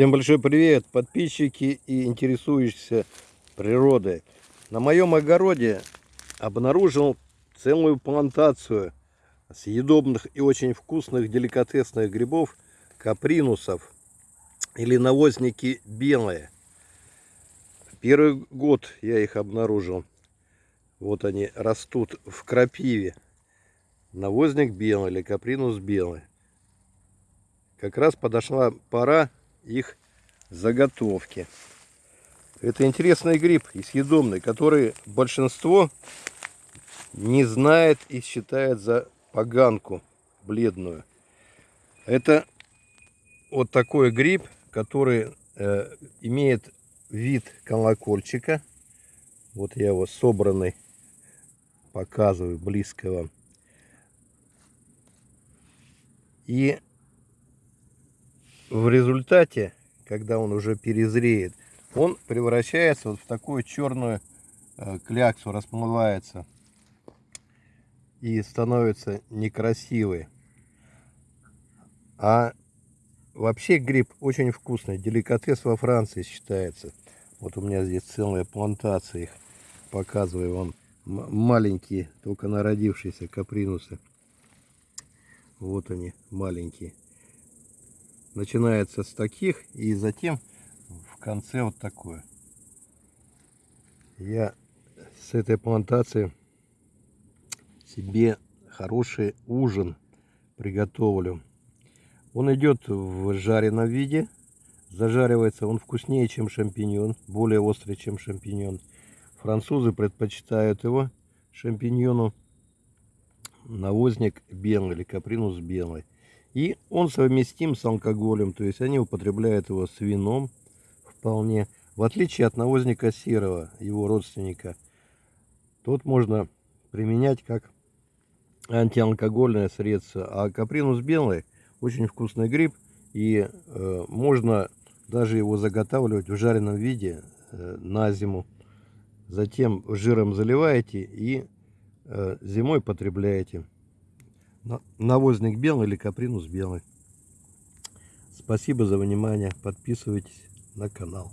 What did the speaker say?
Всем большой привет, подписчики и интересующиеся природой. На моем огороде обнаружил целую плантацию съедобных и очень вкусных деликатесных грибов капринусов или навозники белые. Первый год я их обнаружил. Вот они растут в крапиве. Навозник белый или капринус белый. Как раз подошла пора их заготовки. Это интересный гриб и съедобный, который большинство не знает и считает за поганку бледную. Это вот такой гриб, который э, имеет вид колокольчика. Вот я его собранный показываю близко вам. И в результате, когда он уже перезреет, он превращается вот в такую черную э, кляксу, расплывается и становится некрасивый. А вообще гриб очень вкусный, деликатес во Франции считается. Вот у меня здесь целая плантация их, показываю вам, маленькие, только народившиеся капринусы. Вот они, маленькие начинается с таких и затем в конце вот такое. Я с этой плантации себе хороший ужин приготовлю. Он идет в жареном виде. Зажаривается он вкуснее, чем шампиньон, более острый, чем шампиньон. Французы предпочитают его шампиньону навозник белый или капринус белый. И он совместим с алкоголем, то есть они употребляют его с вином вполне. В отличие от навозника серого, его родственника, тот можно применять как антиалкогольное средство. А капринус белый очень вкусный гриб, и э, можно даже его заготавливать в жареном виде э, на зиму. Затем жиром заливаете и э, зимой потребляете навозник белый или капринус белый. Спасибо за внимание. Подписывайтесь на канал.